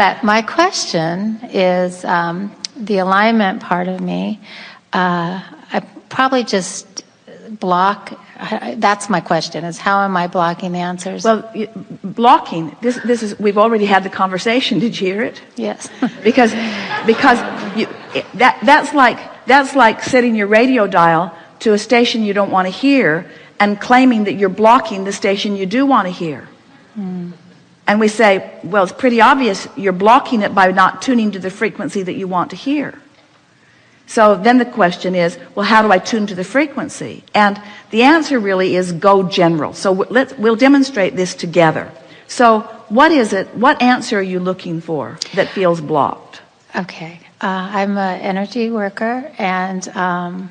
but my question is um, the alignment part of me. Uh, I probably just block. That's my question: is how am I blocking the answers? Well, blocking. This, this is. We've already had the conversation. Did you hear it? Yes. because, because you, that that's like that's like setting your radio dial to a station you don't want to hear and claiming that you're blocking the station you do want to hear. Hmm. And we say, well, it's pretty obvious you're blocking it by not tuning to the frequency that you want to hear. So then the question is, well, how do I tune to the frequency? And the answer really is go general. So let's, we'll demonstrate this together. So what is it, what answer are you looking for that feels blocked? Okay. Uh, I'm an energy worker and um,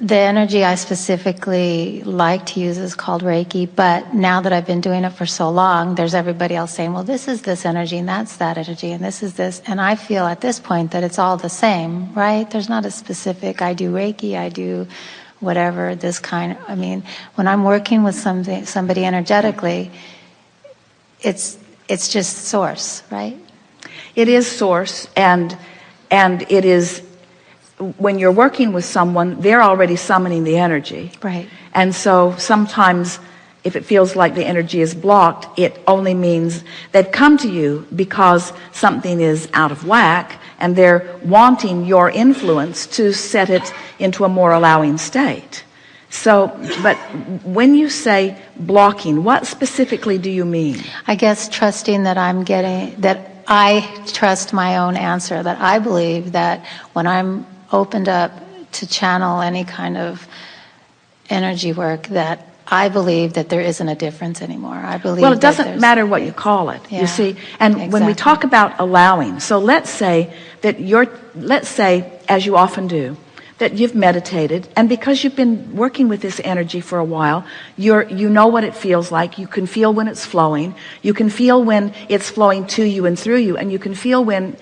the energy I specifically like to use is called Reiki, but now that I've been doing it for so long, there's everybody else saying, well, this is this energy and that's that energy and this is this. And I feel at this point that it's all the same, right? There's not a specific, I do Reiki, I do whatever, this kind. I mean, when I'm working with something, somebody energetically, it's, it's just source, right? It is source and, and it is when you're working with someone, they're already summoning the energy. Right. And so sometimes if it feels like the energy is blocked, it only means they've come to you because something is out of whack and they're wanting your influence to set it into a more allowing state. So, but when you say blocking, what specifically do you mean? I guess trusting that I'm getting, that I trust my own answer, that I believe that when I'm opened up to channel any kind of energy work that I believe that there isn't a difference anymore. I believe Well, it doesn't matter what you call it, yeah, you see. And exactly. when we talk about allowing, so let's say that you're, let's say, as you often do, that you've meditated and because you've been working with this energy for a while you're you know what it feels like you can feel when it's flowing you can feel when it's flowing to you and through you and you can feel when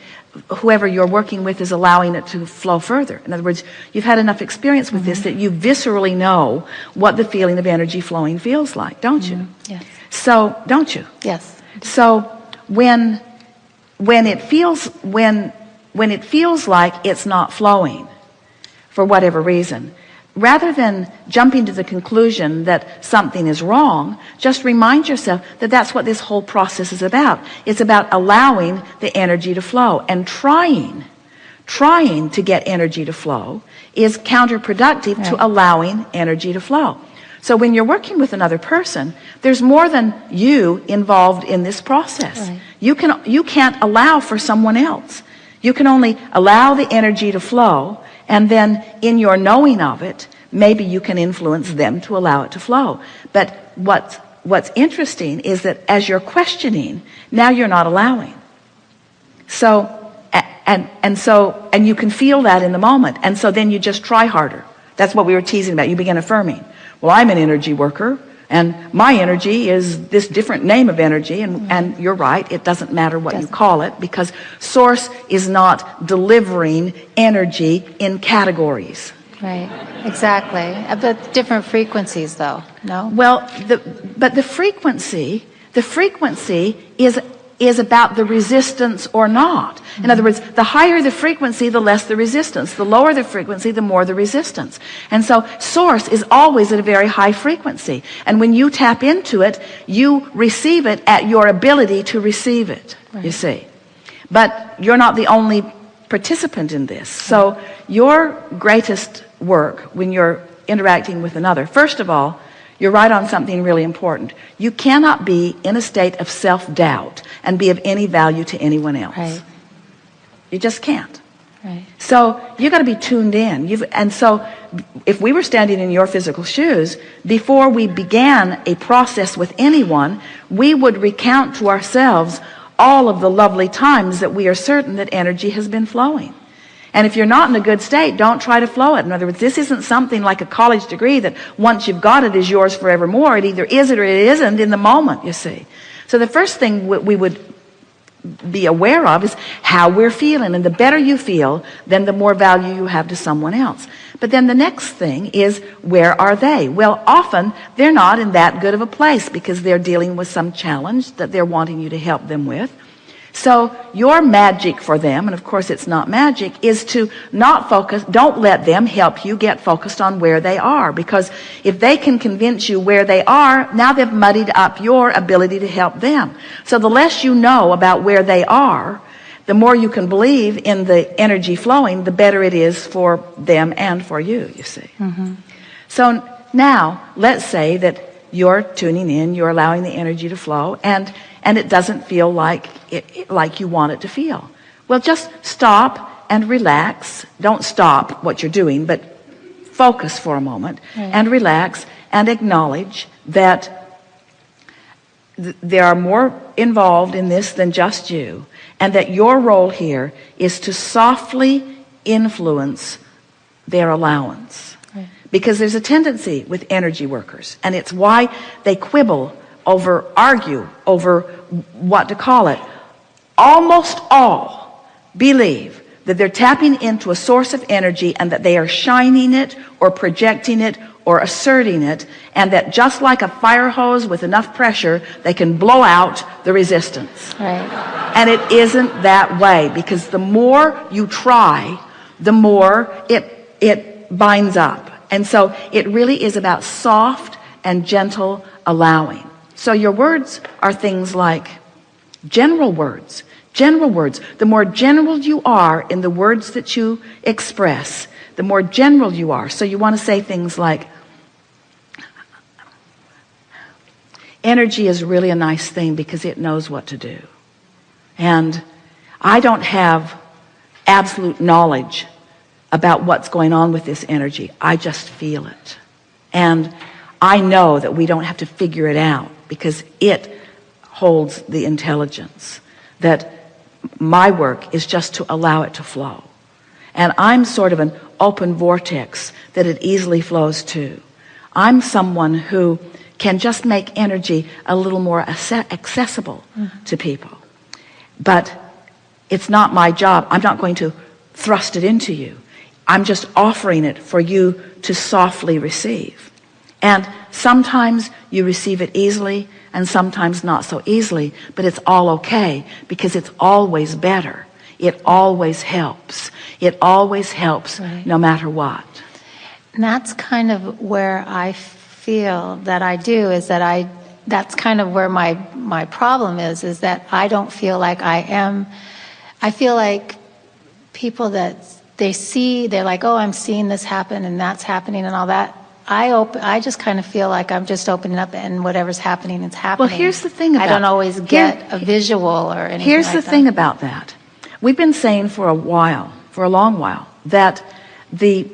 whoever you're working with is allowing it to flow further. In other words, you've had enough experience with mm -hmm. this mm-hmm. that you viscerally know what the feeling of energy flowing feels like, don't you? Mm -hmm. Yes. So, don't you? Yes. So, when when it feels when when it feels like it's not flowing for whatever reason, rather than jumping to the conclusion that something is wrong just remind yourself that that's what this whole process is about. It's about allowing the energy to flow and trying. Trying to get energy to flow is counterproductive to allowing energy to flow. So when you're working with another person there's more than you involved in this process. Right. you can you can't allow for someone else. You can only allow the energy to flow and then in your knowing of it maybe you can influence them to allow it to flow. But what's what's interesting is that as you're questioning now you're not allowing. So and and so and you can feel that in the moment. And so then you just try harder. That's what we were teasing about. You begin affirming. Well I'm an energy worker and my energy is this different name of energy and and you're right it doesn't matter what doesn't. you call it because source is not delivering energy in categories. Right exactly. Uh, but different frequencies though no? Well the but the frequency the frequency is is about the resistance or not. In other words the higher the frequency the less the resistance. The lower the frequency the more the resistance. And so source is always at a very high frequency. And when you tap into it you receive it at your ability to receive it right. you see. But you're not the only participant in this. So your greatest work when you're interacting with another first of all you're right on something really important. You cannot be in a state of self-doubt and be of any value to anyone else. Right. you just can't. Right. so you got to be tuned in. You've and so if we were standing in your physical shoes before we began a process with anyone we would recount to ourselves all of the lovely times that we are certain that energy has been flowing and if you're not in a good state don't try to flow it. In other words this isn't something like a college degree that once you've got it is yours forevermore. It either is it or it isn't in the moment you see. So the first thing we would be aware of is how we're feeling. And the better you feel then the more value you have to someone else. But then the next thing is where are they? Well often they're not in that good of a place because they're dealing with some challenge that they're wanting you to help them with so your magic for them and of course it's not magic is to not focus don't let them help you get focused on where they are. Because if they can convince you where they are now they've muddied up your ability to help them. So the less you know about where they are the more you can believe in the energy flowing the better it is for them and for you you see. Mm-hmm. so now let's say that you're tuning in you're allowing the energy to flow and and it doesn't feel like it, like you want it to feel. Well just stop and relax. Don't stop what you're doing but focus for a moment and relax and acknowledge that th- there are more involved in this than just you and that your role here is to softly influence their allowance. Because there's a tendency with energy workers and it's why they quibble over argue over what to call it. Almost all believe that they're tapping into a source of energy and that they are shining it or projecting it or asserting it and that just like a fire hose with enough pressure they can blow out the resistance. Right. and it isn't that way because the more you try the more it it binds up. And so it really is about soft and gentle allowing so your words are things like general words general words. The more general you are in the words that you express the more general you are. So you want to say things like energy is really a nice thing because it knows what to do. And I don't have absolute knowledge about what's going on with this energy. I just feel it. And I know that we don't have to figure it out because it holds the intelligence that my work is just to allow it to flow. And I'm sort of an open vortex that it easily flows to. I'm someone who can just make energy a little more acce- accessible mm-hmm. to people. But it's not my job. I'm not going to thrust it into you. I'm just offering it for you to softly receive and sometimes you receive it easily and sometimes not so easily but it's all okay because it's always better. It always helps. It always helps Right. no matter what. And that's kind of where I feel that I do is that I that's kind of where my my problem is is that I don't feel like I am I feel like people that they see they're like oh I'm seeing this happen and that's happening and all that I open I just kind of feel like I'm just opening up and whatever's happening it's happening Well, here's the thing about I don't always here- get a visual or anything Here's like the that. thing about that. We've been saying for a while, for a long while, that the,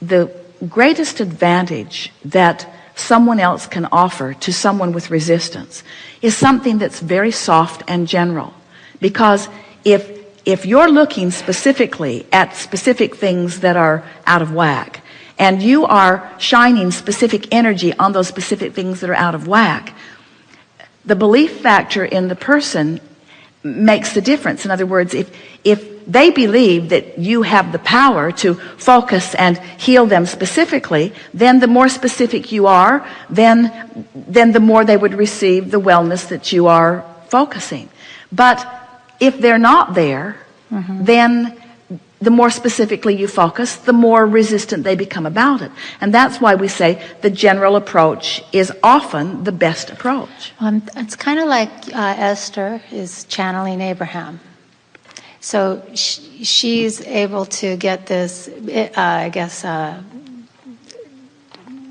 the greatest advantage that someone else can offer to someone with resistance is something that's very soft and general. Because if, if you're looking specifically at specific things that are out of whack, and you are shining specific energy on those specific things that are out of whack, the belief factor in the person makes the difference. In other words if if they believe that you have the power to focus and heal them specifically then the more specific you are then then the more they would receive the wellness that you are focusing. But if they're not there mm-hmm. then the more specifically you focus the more resistant they become about it and that's why we say the general approach is often the best approach Um, it's kind of like uh, Esther is channeling Abraham. So sh- she's able to get this, uh, I guess, uh,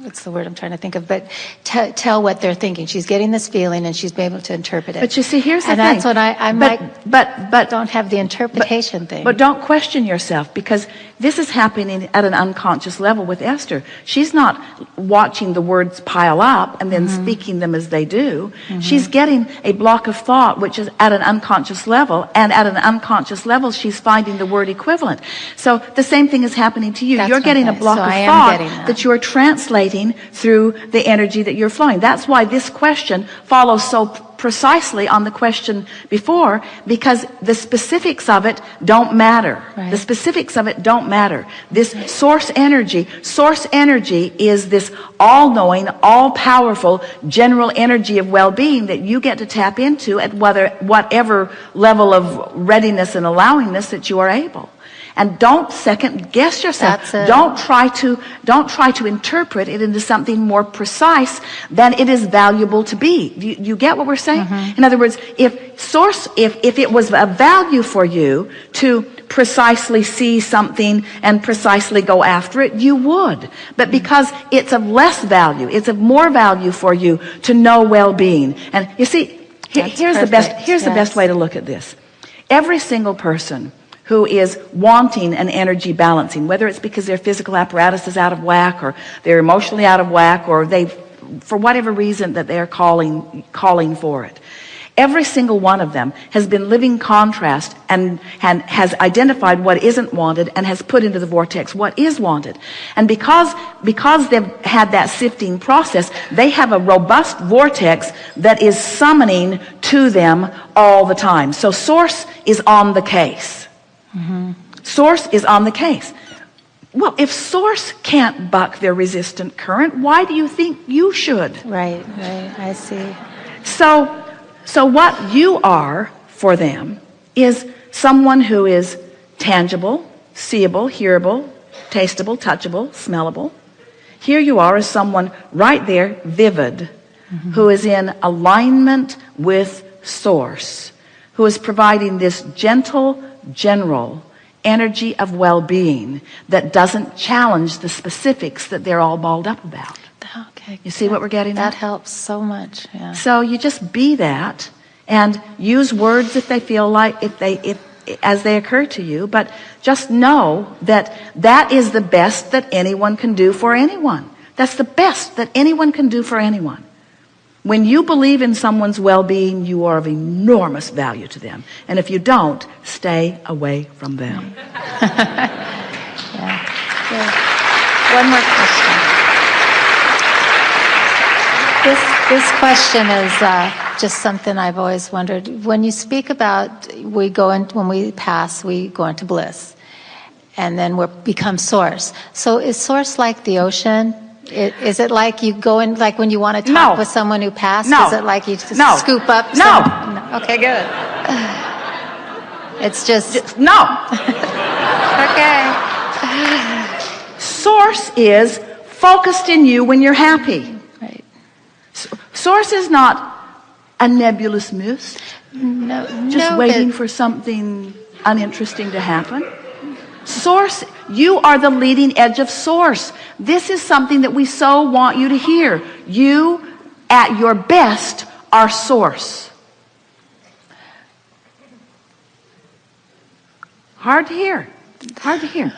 what's the word I'm trying to think of, but t- tell what they're thinking. She's getting this feeling and she's able to interpret it. But you see, here's the and thing. that's what I, I'm but, like, but, but, don't have the interpretation thing. but don't question yourself because this is happening at an unconscious level with Esther. She's not watching the words pile up and then speaking them as they do. She's getting a block of thought, which is at an unconscious level. And at an unconscious level, she's finding the word equivalent. So the same thing is happening to you. That's you're getting a block So of thought that. that you're translating through the energy that you're flowing. That's why this question follows so precisely on the question before because the specifics of it don't matter. Right. The specifics of it don't matter. This source energy, source energy is this all-knowing, all-powerful general energy of well-being that you get to tap into at whether, whatever level of readiness and allowingness that you are able. And don't second guess yourself. Don't try to, don't try to interpret it into something more precise than it is valuable to be. You, you get what we're saying? Mm-hmm. In other words, if source, if, if it was a value for you to precisely see something and precisely go after it, you would. But because it's of less value, it's of more value for you to know well-being. And you see, he- here's the best, perfect, here's the best way to look at this. Every single person who is wanting an energy balancing, whether it's because their physical apparatus is out of whack or they're emotionally out of whack or they, for whatever reason that they're calling, calling for it. Every single one of them has been living contrast and, and has identified what isn't wanted and has put into the vortex what is wanted. And because, because they've had that sifting process, they have a robust vortex that is summoning to them all the time. So source is on the case. Source is on the case. Well, if source can't buck their resistant current, why do you think you should? Right, right. I see. So, so what you are for them is someone who is tangible, seeable, hearable, tastable, touchable, smellable. Here you are as someone right there, vivid, who is in alignment with source, who is providing this gentle, general energy of well-being that doesn't challenge the specifics that they're all balled up about. Okay. You see what we're getting That at? helps so much. Yeah. So you just be that and use words if they feel like if they if as they occur to you but just know that that is the best that anyone can do for anyone that's the best that anyone can do for anyone when you believe in someone's well-being you are of enormous value to them and if you don't stay away from them Good. One more question. This, this question is uh, just something I've always wondered. When you speak about we go in, when we pass, we go into bliss, and then we become source. So is source like the ocean? I- Is it like you go in, like when you want to talk No. with someone who passed? No. Is it like you just No. scoop up? No. some- no. Okay, good. It's just, no okay. source is focused in you when you're happy Right. Source is not a nebulous mist, No, just no, waiting for something uninteresting to happen. Source, you are the leading edge of source. This is something that we so want you to hear. You, at your best, are source. Hard to hear. Hard to hear.